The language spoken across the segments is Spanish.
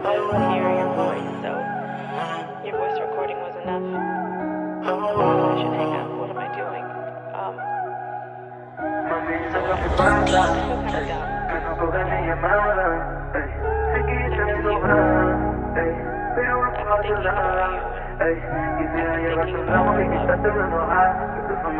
hear your voice, so your voice recording was enough. I'm I'm thinking about you. I'm thinking about you.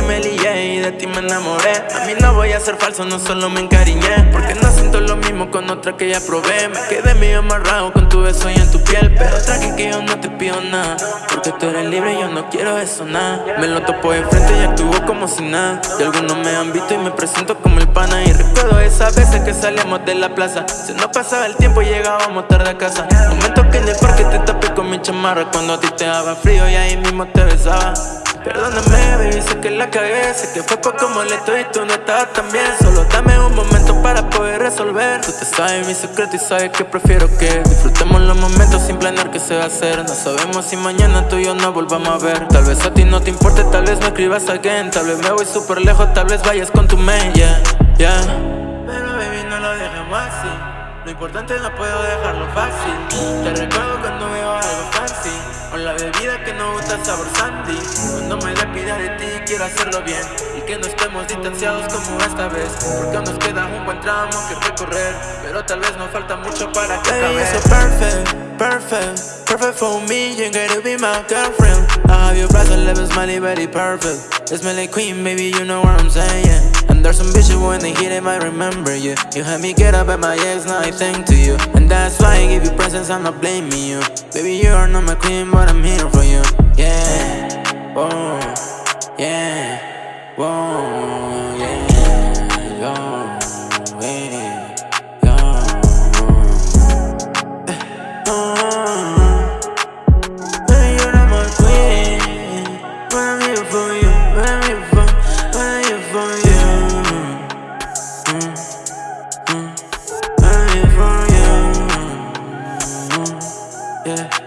voy a ser falso, no solo me encariñé Porque no siento lo mismo con otra que ya probé. Me quedé medio amarrado con tu beso y en tu piel Pero tranqui que yo no te pido nada Porque tú eres libre y yo no quiero eso nada. Me lo topo de frente y actúo como si nada Y algunos me han visto y me presento como el pana. Y recuerdo esas veces que salíamos de la plaza Se nos pasaba el tiempo y llegábamos tarde a casa. Momentos que en el parque te tapé con mi chamarra Cuando a ti te daba frío y ahí mismo te besaba Perdóname, baby, sé que la cagué Sé que fue poco molesto y tú no estabas tan bien. Solo dame un momento para poder resolver. Tú te sabes mi secreto y sabes que prefiero que Disfrutemos los momentos sin planear qué se va a hacer. No sabemos si mañana tú y yo nos volvamos a ver. Tal vez a ti no te importe, tal vez me escribas again Tal vez me voy súper lejos, tal vez vayas con tu mail, yeah, yeah. Así. Lo importante no puedo dejarlo fácil. Te recuerdo cuando veo algo el sabor sandy. Cuando me despida de ti quiero hacerlo bien. Y que no estemos distanciados como esta vez. Porque aún nos queda un buen tramo que recorrer. Pero tal vez nos falta mucho para que acabe. so perfect, perfect Perfect for me, you gotta be my girlfriend. I have your breath and lips, money, body perfect. It's Melly Queen, baby, you know what I'm saying. And there's some bitches when they hit it, I remember you. You had me get up at my ex, now I think to you. And that's why I give you presents, I'm not blaming you. Baby, you are not my queen, but I'm here for you. Yeah, whoa, yeah, whoa. good.